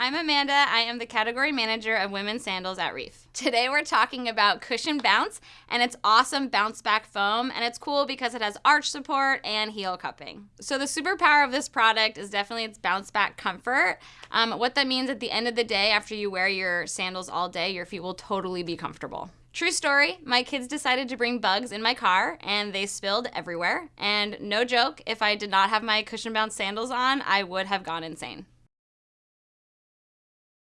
I'm Amanda. I am the category manager of women's sandals at Reef. Today we're talking about Cushion Bounce and its awesome bounce back foam, and it's cool because it has arch support and heel cupping. So the superpower of this product is definitely its bounce back comfort. Um, what that means at the end of the day, after you wear your sandals all day, your feet will totally be comfortable. True story, my kids decided to bring bugs in my car and they spilled everywhere. And no joke, if I did not have my cushion bounce sandals on, I would have gone insane.